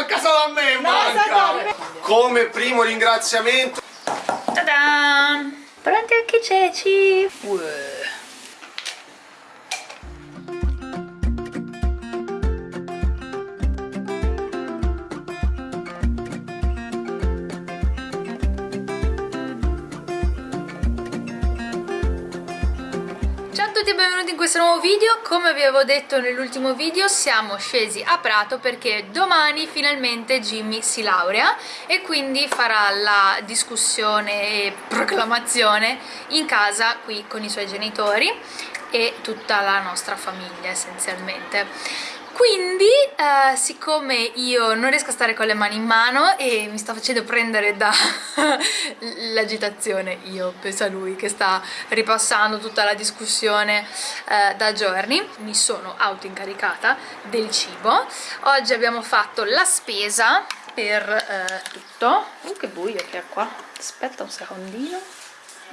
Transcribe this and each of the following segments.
manca solo a me, No, manca! Come primo ringraziamento Ta-da! Pronti anche i ceci! Uè. Questo nuovo video, come vi avevo detto nell'ultimo video siamo scesi a Prato perché domani finalmente Jimmy si laurea e quindi farà la discussione e proclamazione in casa qui con i suoi genitori e tutta la nostra famiglia essenzialmente quindi eh, siccome io non riesco a stare con le mani in mano e mi sto facendo prendere dall'agitazione io penso a lui che sta ripassando tutta la discussione eh, da giorni mi sono auto-incaricata del cibo. Oggi abbiamo fatto la spesa per eh, tutto. Uh che buio che è qua. Aspetta un secondino.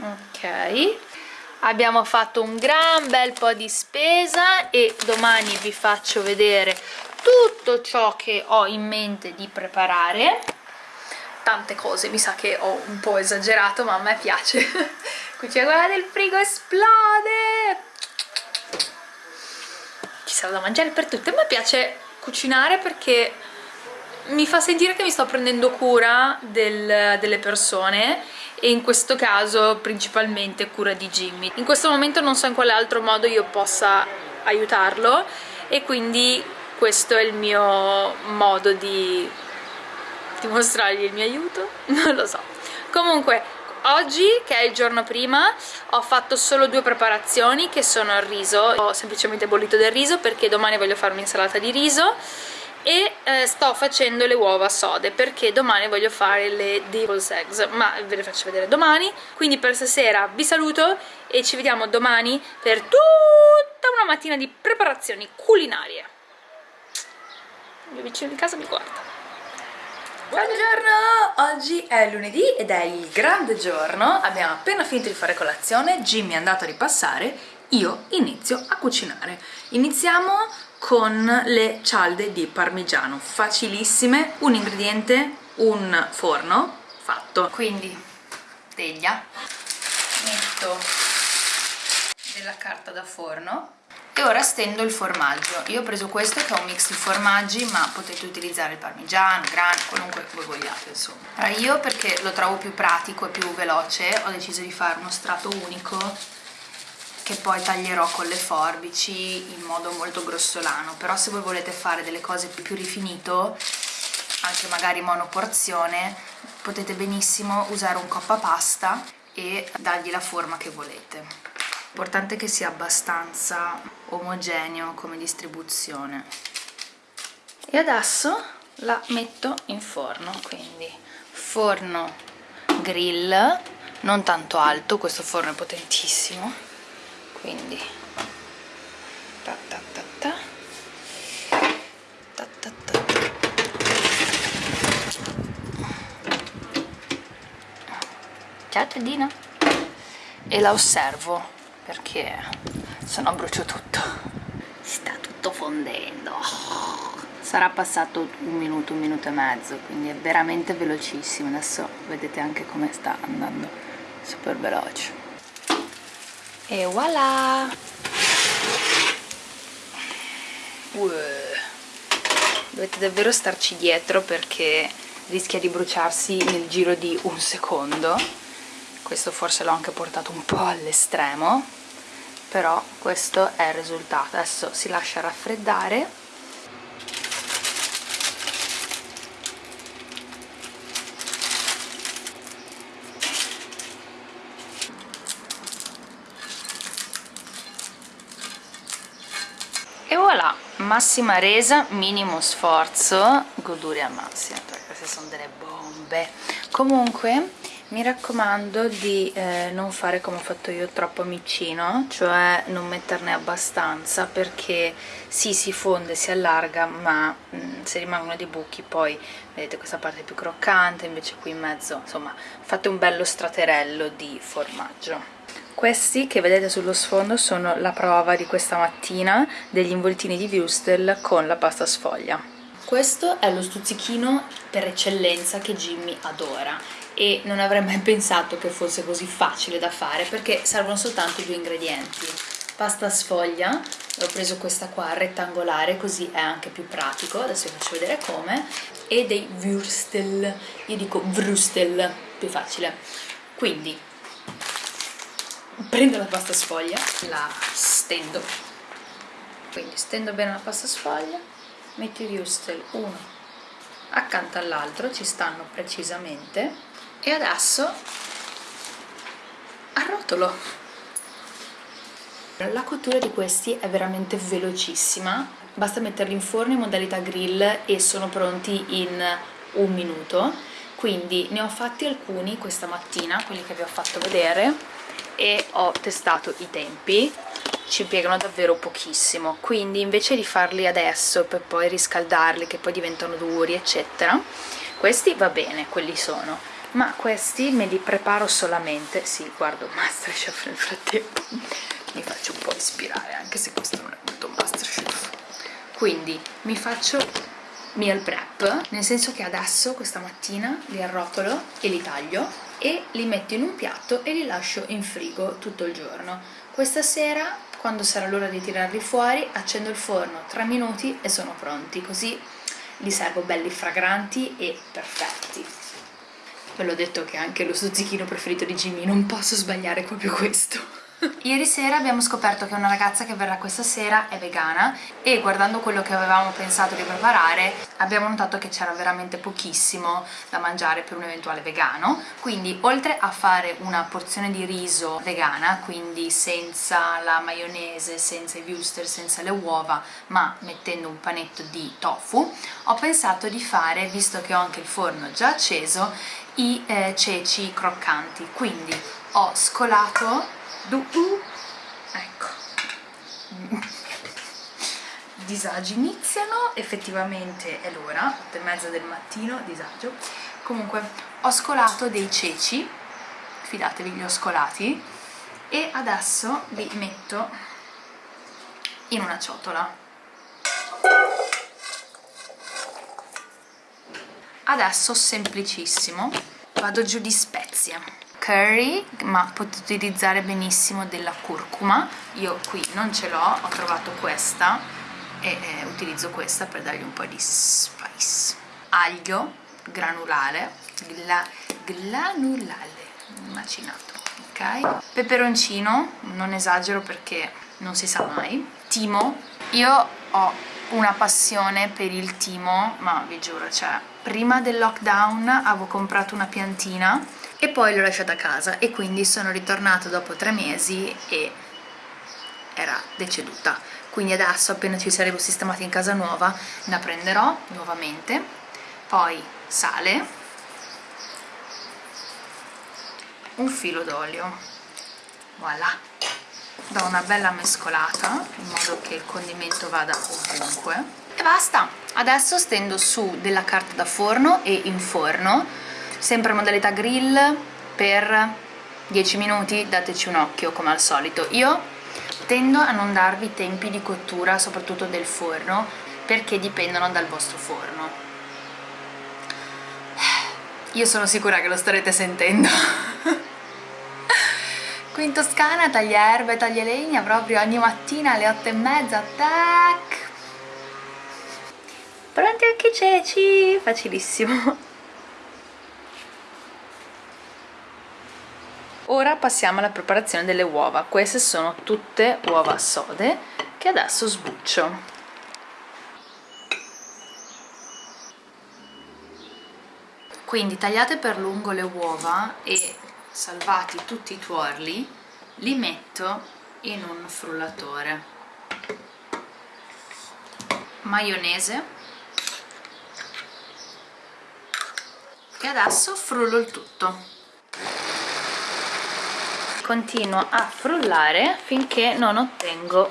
Ok abbiamo fatto un gran bel po' di spesa e domani vi faccio vedere tutto ciò che ho in mente di preparare. Tante cose, mi sa che ho un po' esagerato ma a me piace. Qui c'è quella del frigo esplode! Ci sarà da mangiare per tutte. A me piace cucinare perché mi fa sentire che mi sto prendendo cura del, delle persone e in questo caso principalmente cura di Jimmy. In questo momento non so in quale altro modo io possa aiutarlo e quindi questo è il mio modo di dimostrargli il mio aiuto, non lo so. Comunque oggi che è il giorno prima ho fatto solo due preparazioni che sono il riso, ho semplicemente bollito del riso perché domani voglio fare un'insalata di riso e eh, sto facendo le uova sode perché domani voglio fare le devil's eggs ma ve le faccio vedere domani quindi per stasera vi saluto e ci vediamo domani per tutta una mattina di preparazioni culinarie il mio vicino di casa mi guarda Buongiorno! Oggi è lunedì ed è il grande giorno, abbiamo appena finito di fare colazione, Jimmy è andato a ripassare, io inizio a cucinare. Iniziamo con le cialde di parmigiano facilissime. Un ingrediente un forno fatto. Quindi teglia. Metto della carta da forno. E ora stendo il formaggio. Io ho preso questo che è un mix di formaggi ma potete utilizzare il parmigiano, grano, qualunque voi vogliate insomma. Allora io perché lo trovo più pratico e più veloce ho deciso di fare uno strato unico che poi taglierò con le forbici in modo molto grossolano però se voi volete fare delle cose più rifinito anche magari monoporzione potete benissimo usare un coppa pasta e dargli la forma che volete. L'importante è che sia abbastanza omogeneo come distribuzione. E adesso la metto in forno quindi forno grill non tanto alto questo forno è potentissimo quindi. Ta ta ta ta. Ta ta ta. Ciao Tedina e la osservo perché se no brucio tutto. Sta tutto fondendo. Sarà passato un minuto, un minuto e mezzo quindi è veramente velocissimo. Adesso vedete anche come sta andando. Super veloce e voilà. Uè. dovete davvero starci dietro perché rischia di bruciarsi nel giro di un secondo. Questo forse l'ho anche portato un po' all'estremo però questo è il risultato. Adesso si lascia raffreddare massima resa, minimo sforzo, goduria al massimo, perché queste sono delle bombe. Comunque mi raccomando di eh, non fare come ho fatto io troppo micino, cioè non metterne abbastanza perché sì si fonde, si allarga, ma mh, mm, se rimangono dei buchi poi vedete questa parte più croccante, invece qui in mezzo, insomma fate un bello straterello di formaggio. Questi che vedete sullo sfondo sono la prova di questa mattina degli involtini di Wustel con la pasta sfoglia. questo è lo stuzzichino per eccellenza che Jimmy adora e non avrei mai pensato che fosse così facile da fare perché servono soltanto due ingredienti pasta sfoglia ho preso questa qua rettangolare così è anche più pratico adesso vi faccio vedere come e dei würstel io dico vrustel più facile quindi prendo la pasta sfoglia la stendo. Quindi stendo bene la pasta sfoglia metto i würstel uno accanto all'altro ci stanno precisamente e adesso arrotolo. La cottura di questi è veramente velocissima, basta metterli in forno in modalità grill e sono pronti in un minuto, quindi ne ho fatti alcuni questa mattina, quelli che vi ho fatto vedere, e ho testato i tempi, ci piegano davvero pochissimo, quindi invece di farli adesso per poi riscaldarli che poi diventano duri eccetera, questi va bene, quelli sono, ma questi me li preparo solamente, sì guardo Masterchef nel frattempo, mi faccio un po' ispirare anche se questo non è molto masterchef. Quindi mi faccio meal prep nel senso che adesso questa mattina li arrotolo e li taglio e li metto in un piatto e li lascio in frigo tutto il giorno. Questa sera quando sarà l'ora di tirarli fuori accendo il forno 3 minuti e sono pronti così li servo belli fragranti e perfetti. Ve l'ho detto che anche lo stuzzichino preferito di Jimmy non posso sbagliare proprio questo Ieri sera abbiamo scoperto che una ragazza che verrà questa sera è vegana e guardando quello che avevamo pensato di preparare abbiamo notato che c'era veramente pochissimo da mangiare per un eventuale vegano. Quindi oltre a fare una porzione di riso vegana quindi senza la maionese, senza i wuster, senza le uova ma mettendo un panetto di tofu ho pensato di fare, visto che ho anche il forno già acceso i eh, ceci croccanti. Quindi ho scolato du -du. ecco. Disagi iniziano effettivamente è l'ora 8 e mezza del mattino disagio. Comunque ho scolato dei ceci fidatevi li ho scolati e adesso li metto in una ciotola. Adesso semplicissimo vado giù di spezie curry ma potete utilizzare benissimo della curcuma. Io qui non ce l'ho, ho trovato questa e eh, utilizzo questa per dargli un po' di spice. Aglio granulare gla, granulale macinato ok? Peperoncino non esagero perché non si sa mai. Timo io ho una passione per il timo ma vi giuro cioè prima del lockdown avevo comprato una piantina e poi l'ho lasciata a casa e quindi sono ritornata dopo tre mesi e era deceduta. Quindi adesso appena ci saremo sistemati in casa nuova la prenderò nuovamente. Poi sale. Un filo d'olio. Voilà. Do una bella mescolata in modo che il condimento vada ovunque. E basta. Adesso stendo su della carta da forno e in forno sempre modalità grill per 10 minuti dateci un occhio come al solito. Io tendo a non darvi tempi di cottura soprattutto del forno perché dipendono dal vostro forno. Io sono sicura che lo starete sentendo. Qui in Toscana taglia erbe, taglia legna proprio ogni mattina alle 8 e mezza tac! Pronti anche ceci? Facilissimo Ora passiamo alla preparazione delle uova, queste sono tutte uova sode che adesso sbuccio. Quindi tagliate per lungo le uova e salvati tutti i tuorli, li metto in un frullatore. Maionese e adesso frullo il tutto continuo a frullare finché non ottengo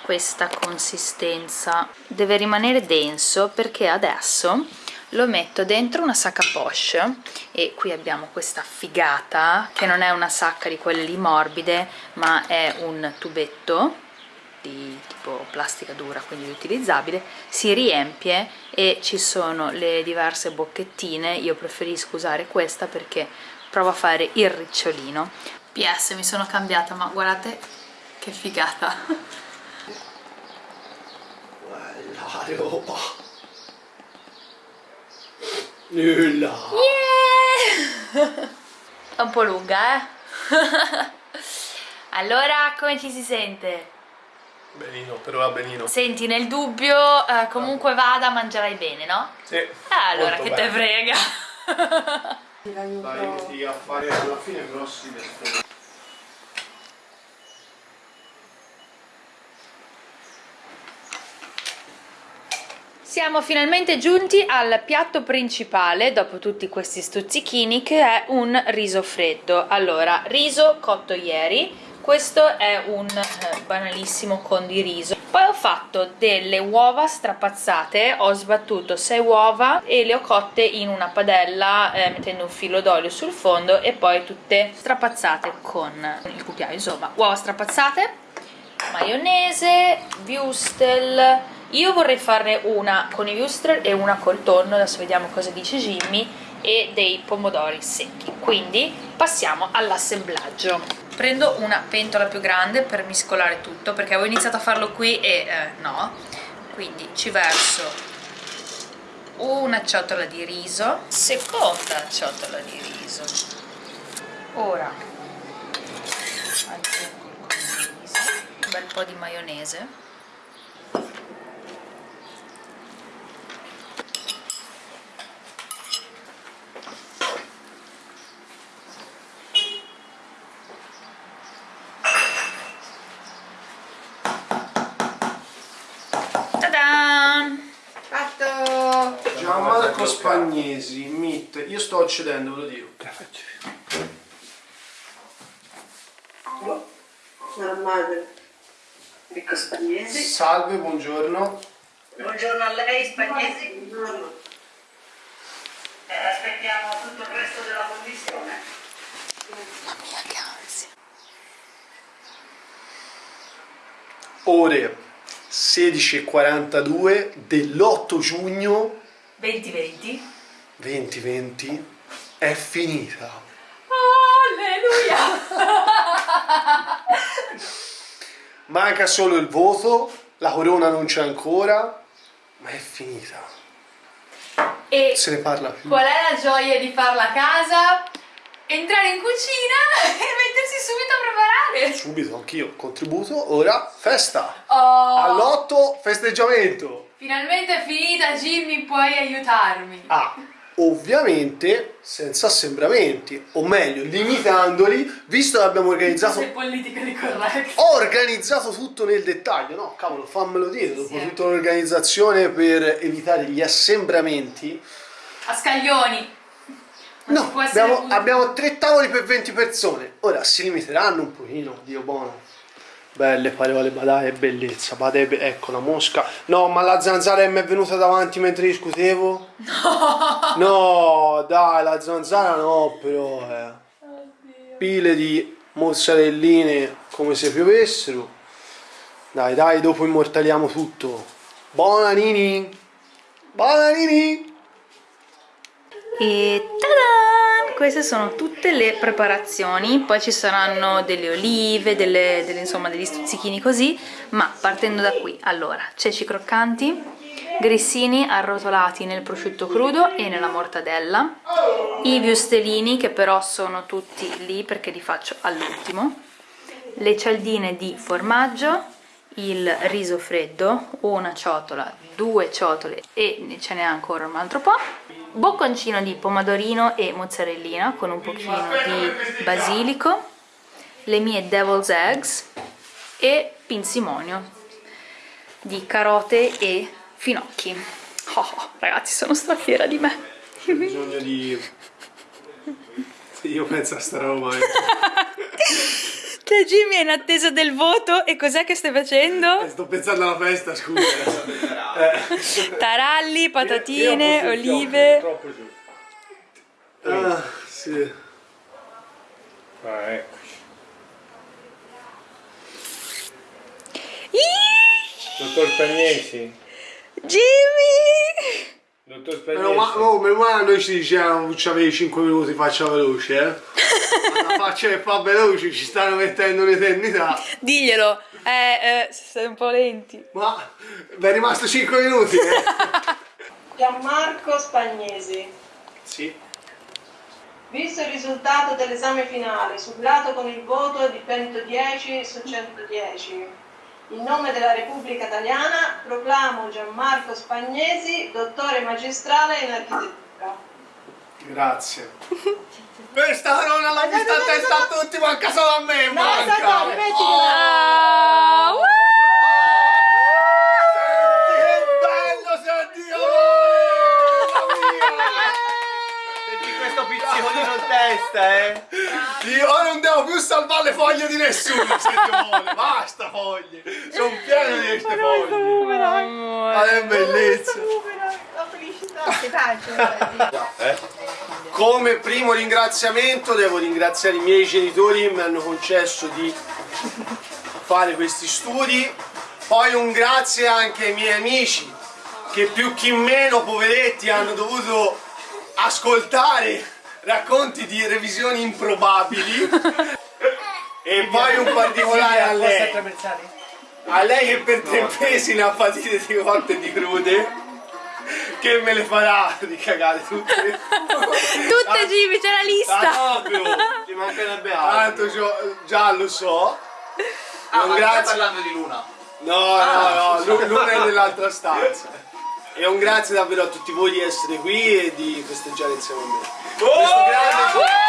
questa consistenza. Deve rimanere denso perché adesso lo metto dentro una sacca poche e qui abbiamo questa figata che non è una sacca di quelle lì morbide ma è un tubetto di tipo plastica dura quindi riutilizzabile. Si riempie e ci sono le diverse bocchettine. Io preferisco usare questa perché provo a fare il ricciolino PS mi sono cambiata ma guardate che figata La roba. Nulla. yeah! è un po' lunga eh allora come ci si sente? Benino, però va benino. Senti, nel dubbio, eh, comunque vada, mangerai bene, no? Sì. Eh, allora, che bene. te frega? Dai, a fare alla fine grossi Siamo finalmente giunti al piatto principale, dopo tutti questi stuzzichini, che è un riso freddo. Allora, riso cotto ieri, questo è un eh, banalissimo condi riso. Poi ho fatto delle uova strapazzate, ho sbattuto 6 uova e le ho cotte in una padella eh, mettendo un filo d'olio sul fondo e poi tutte strapazzate con il cucchiaio. Insomma, uova strapazzate, maionese, wurstel, io vorrei farne una con i wurstel e una col tonno, adesso vediamo cosa dice Jimmy, e dei pomodori secchi. Quindi passiamo all'assemblaggio. Prendo una pentola più grande per miscolare tutto, perché avevo iniziato a farlo qui e eh, no. Quindi ci verso una ciotola di riso, seconda ciotola di riso. Ora aggiungo il condimento, un bel po' di maionese Ta-da! Fatto! Gianmarco Spagnesi, MIT. Io sto accedendo, ve lo dico. Sono madre. Ricco Spagnesi. Salve, buongiorno. Buongiorno a lei Spagnesi. Buongiorno. Eh, aspettiamo tutto il resto della commissione. Mamma mia, che ansia! Ore 16.42 dell'8 giugno 2020 2020 è finita. Alleluia! Manca solo il voto, la corona non c'è ancora, ma è finita. E Se ne parla più. qual è la gioia di farla a casa? Entrare in cucina e mettersi subito a preparare! Subito anch'io contributo, ora festa. Oh, All'otto festeggiamento. finalmente è finita, Jimmy, puoi aiutarmi. Ah, ovviamente senza assembramenti, o meglio, limitandoli, visto che abbiamo organizzato Sei politically correct. Ho organizzato tutto nel dettaglio, no? Cavolo, fammelo dire, dopo Sì. tutta l'organizzazione per evitare gli assembramenti. A scaglioni. No, abbiamo, abbiamo tre tavoli per 20 persone. Ora si limiteranno un pochino, Dio buono. Belle parole, badai, bellezza, badai, be- ecco la mosca. No, ma la zanzara mi è venuta davanti mentre discutevo? No! No, dai, la zanzara no, però, eh. Pile di mozzarelline come se piovessero. Dai, dai, dopo immortaliamo tutto. Buona Nini! Buona Nini! E tada! Queste sono tutte le preparazioni, poi ci saranno delle olive, delle, delle, insomma degli stuzzichini così, ma partendo da qui, allora, ceci croccanti, grissini arrotolati nel prosciutto crudo e nella mortadella, i viustelini che però sono tutti lì perché li faccio all'ultimo, le cialdine di formaggio, il riso freddo, una ciotola, due ciotole e ce n'è ancora un altro po', bocconcino di pomodorino e mozzarellina con un pochino di basilico, le mie devil's eggs e pinzimonio di carote e finocchi. Oh, ragazzi, sono strafiera di me. bisogno di... Io penso a sta roba. eh. Cioè, Jimmy è in attesa del voto e cos'è che stai facendo? Sto pensando alla festa, scusa. Taralli, patatine, Io- io olive. Troppo giù. Ah, sì. Ah, eccoci. Dottor Spagnesi. Jimmy! Dottor Meno ma, Spagnesi. oh, meno male noi ci dicevamo ci avevi 5 minuti faccia veloce eh ma la faccia che fa veloce ci stanno mettendo un'eternità Diglielo, eh, eh, siete un po' lenti. ma vi è rimasto 5 minuti eh Gianmarco Spagnesi. sì Visto il risultato dell'esame finale, sublato con il voto di 110 su 110, in nome della Repubblica Italiana proclamo Gianmarco Spagnesi dottore magistrale in architettura. Grazie. Questa corona l'ho vista a testa a tutti manca solo a me manca. Ah, che bello senti Senti questo pizzicolino in testa, eh. Io ora non devo più salvare le foglie di nessuno se Dio vuole, basta foglie, sono pieno di queste foglie. Ma che bellezza. La felicità. Come primo ringraziamento devo ringraziare i miei genitori che mi hanno concesso di fare questi studi, poi un grazie anche ai miei amici che più chi meno poveretti hanno dovuto ascoltare racconti di revisioni improbabili. E poi un particolare a lei. A lei che per tre mesi ne ha patite di cotte e di crude che me le farà di cagare tutte. Tutte Jimmy, c'è la lista! proprio. Ci mancherebbe altro. Tanto già, già lo so. Ah, stai grazie. parlando di Luna. No, no, no, Lu- Luna è nell'altra stanza. E un grazie davvero a tutti voi di essere qui e di festeggiare insieme a me. Questo grande